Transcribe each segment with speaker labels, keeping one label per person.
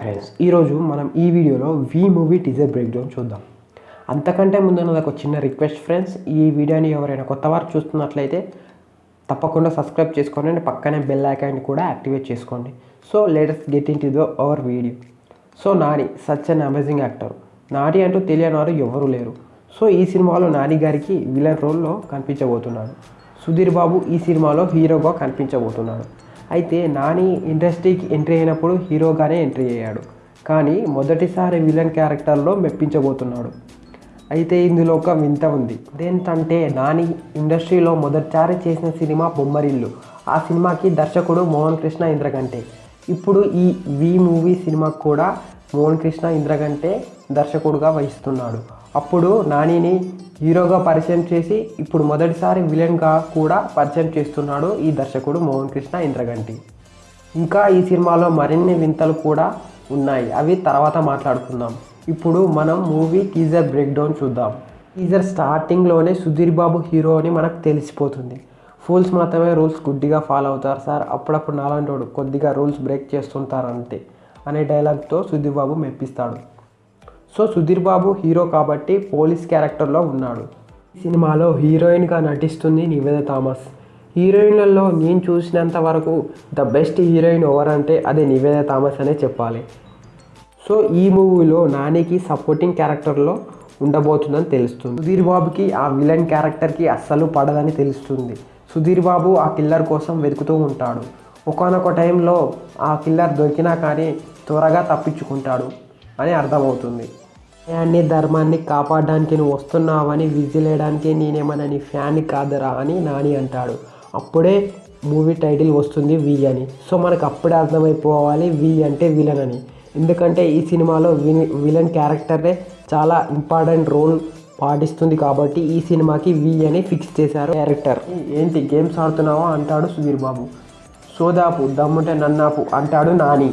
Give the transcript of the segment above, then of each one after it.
Speaker 1: Friends ఈరోజు మనం ఈ వీడియోలో V movie teaser breakdown చూద్దాం. అంతకంటే ముందు ఒక చిన్న రిక్వెస్ట్ ఫ్రెండ్స్ ఈ వీడియోని ఎవరైనా కొత్త వారు చూస్తున్నట్లయితే తప్పకుండా సబ్స్క్రైబ్ చేసుకోండి అండ్ పక్కనే బెల్ ఐకాన్ కూడా యాక్టివేట్ చేసుకోండి. So latest get into the our video so Nani such an amazing actor Nani అంటూ తెలియని వారు ఎవరు లేరు. సో ఈ సినిమాలో నాని గారికి విలన్ రోల్లో కనిపించబోతున్నాడు. సుధీర్ బాబు ఈ సినిమాలో హీరోగా కనిపించబోతున్నాడు. అయితే నాని ఇండస్ట్రీకి ఎంట్రీ అయినప్పుడు హీరోగానే ఎంట్రీ అయ్యాడు. కానీ మొదటిసారి విలన్ క్యారెక్టర్లో మెప్పించబోతున్నాడు. అయితే ఇందులో ఒక వింత ఉంది. అదేంటంటే నాని ఇండస్ట్రీలో మొదటిసారి చేసిన సినిమా బొమ్మరిల్లు. ఆ సినిమాకి దర్శకుడు మోహన్ కృష్ణ ఇంద్రగంటే. ఇప్పుడు ఈ వి మూవీ సినిమాకు కూడా మోహన్ కృష్ణ ఇంద్రగంటే దర్శకుడుగా వహిస్తున్నాడు. అప్పుడు నానిని హీరోగా పరిచయం చేసి ఇప్పుడు మొదటిసారి విలన్గా కూడా పరిచయం చేస్తున్నాడు ఈ దర్శకుడు మోహన్ కృష్ణ ఇంద్రగంటి. ఇంకా ఈ సినిమాలో మరిన్ని వింతలు కూడా ఉన్నాయి. అవి తర్వాత మాట్లాడుకుందాం. ఇప్పుడు మనం మూవీ టీజర్ బ్రేక్డౌన్ చూద్దాం. టీజర్ స్టార్టింగ్లోనే సుధీర్ బాబు హీరో అని మనకు తెలిసిపోతుంది. ఫూల్స్ మాత్రమే రూల్స్ గుడ్డిగా ఫాలో అవుతారు సార్. అప్పుడప్పుడు నాలంటోడు కొద్దిగా రూల్స్ బ్రేక్ చేస్తుంటారు అంతే అనే డైలాగ్తో సుధీర్ బాబు మెప్పిస్తాడు. సో సుధీర్ బాబు హీరో కాబట్టి పోలీస్ క్యారెక్టర్లో ఉన్నాడు. ఈ సినిమాలో హీరోయిన్గా నటిస్తుంది నివేద థామస్. హీరోయిన్లలో నేను చూసినంత వరకు ద బెస్ట్ హీరోయిన్ ఎవరంటే అది నివేద థామస్ అనే చెప్పాలి. సో ఈ మూవీలో నానికి సపోర్టింగ్ క్యారెక్టర్లో ఉండబోతుందని తెలుస్తుంది. సుధీర్ బాబుకి ఆ విలన్ క్యారెక్టర్కి అస్సలు పడదని తెలుస్తుంది. సుధీర్ బాబు ఆ కిల్లర్ కోసం వెతుకుతూ ఉంటాడు. ఒకనొక టైంలో ఆ కిల్లర్ దొరికినా కానీ త్వరగా తప్పించుకుంటాడు. అని అర్థమవుతుంది. ఫ్యాన్ని ధర్మాన్ని కాపాడడానికి నువ్వు వస్తున్నావని విజిలేయడానికి నేనేమన్నా నీ ఫ్యాన్ని కాదరా అని నాని అంటాడు. అప్పుడే మూవీ టైటిల్ వస్తుంది వి అని. సో మనకు అప్పుడే అర్థమైపోవాలి వి అంటే విలన్ అని. ఎందుకంటే ఈ సినిమాలో విని విలన్ క్యారెక్టరే చాలా ఇంపార్టెంట్ రోల్ పాటిస్తుంది కాబట్టి ఈ సినిమాకి వి అని ఫిక్స్ చేశారు డైరెక్టర్ ఏంటి గేమ్స్ ఆడుతున్నావా? అంటాడు సుధీర్ బాబు సోదాపు దమ్ముంటే నన్నాపు అంటాడు నాని.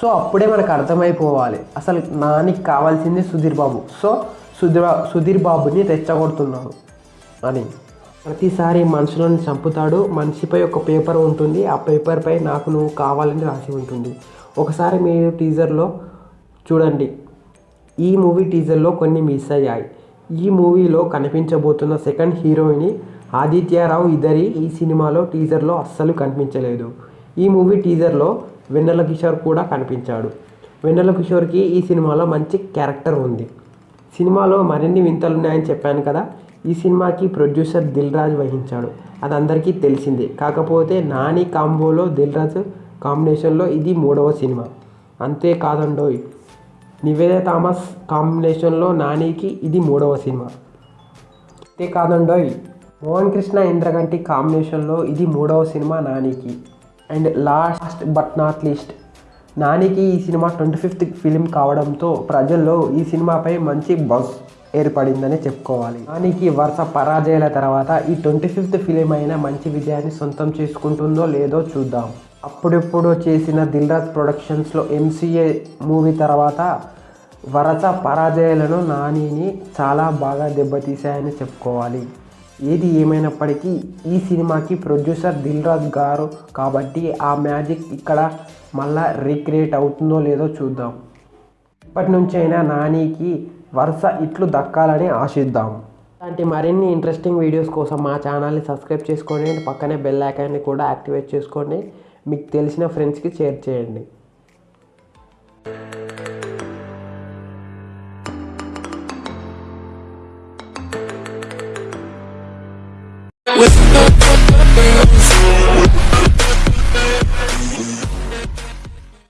Speaker 1: సో అప్పుడే మనకు అర్థమైపోవాలి. అసలు నానికి కావాల్సింది సుధీర్ బాబు. సో సుధీర్ సుధీర్ బాబుని రెచ్చగొడుతున్నాడు అని. ప్రతిసారి మనుషులను చంపుతాడు. మనిషిపై ఒక పేపర్ ఉంటుంది. ఆ పేపర్పై నాకు నువ్వు కావాలని రాసి ఉంటుంది. ఒకసారి మీరు టీజర్లో చూడండి. ఈ మూవీ టీజర్లో కొన్ని మిస్ అయ్యాయి. ఈ మూవీలో కనిపించబోతున్న సెకండ్ హీరోయిన్ ఆదిత్యరావు ఇద్దరి ఈ సినిమాలో టీజర్లో అస్సలు కనిపించలేదు. ఈ మూవీ టీజర్లో వెన్నెల కిషోర్ కూడా కనిపించాడు. వెన్నెల కిషోర్కి ఈ సినిమాలో మంచి క్యారెక్టర్ ఉంది. సినిమాలో మరిన్ని వింతలు ఉన్నాయని చెప్పాను కదా ఈ సినిమాకి ప్రొడ్యూసర్ దిల్ రాజు వహించాడు. అది అందరికీ తెలిసిందే. కాకపోతే నాని కాంబోలో దిల్ రాజు కాంబినేషన్లో ఇది మూడవ సినిమా. అంతేకాదండోయ్ నివేద థామస్ కాంబినేషన్లో నానికి ఇది మూడవ సినిమా. అంతేకాదండోయ్ మోహన్ కృష్ణ ఇంద్రగంటి కాంబినేషన్లో ఇది మూడవ సినిమా నానికి. And last but not least. నానికి ఈ సినిమా ట్వంటీ ఫిఫ్త్ ఫిలిం కావడంతో ప్రజల్లో ఈ సినిమాపై మంచి బజ్ ఏర్పడిందని చెప్పుకోవాలి. నానికి వరుస పరాజయాల తర్వాత ఈ ట్వంటీ ఫిఫ్త్ ఫిలిం అయినా మంచి విజయాన్ని సొంతం చేసుకుంటుందో లేదో చూద్దాం. అప్పుడెప్పుడు చేసిన దిల్రాజ్ ప్రొడక్షన్స్లో ఎంసీఏ మూవీ తర్వాత వరస పరాజయాలను నానిని చాలా బాగా దెబ్బతీశాయని చెప్పుకోవాలి. ఏది ఏమైనప్పటికీ ఈ సినిమాకి ప్రొడ్యూసర్ దిల్ రాజు గారు కాబట్టి ఆ మ్యాజిక్ ఇక్కడ మళ్ళా రీక్రియేట్ అవుతుందో లేదో చూద్దాం. ఇప్పటి నుంచైనా నానికి వరుస ఇట్లు దక్కాలని ఆశిద్దాం. ఇలాంటి మరిన్ని ఇంట్రెస్టింగ్ వీడియోస్ కోసం మా ఛానల్ని సబ్స్క్రైబ్ చేసుకోండి. పక్కనే బెల్ ఐకాన్ని కూడా యాక్టివేట్ చేసుకోండి. మీకు తెలిసిన ఫ్రెండ్స్కి షేర్ చేయండి.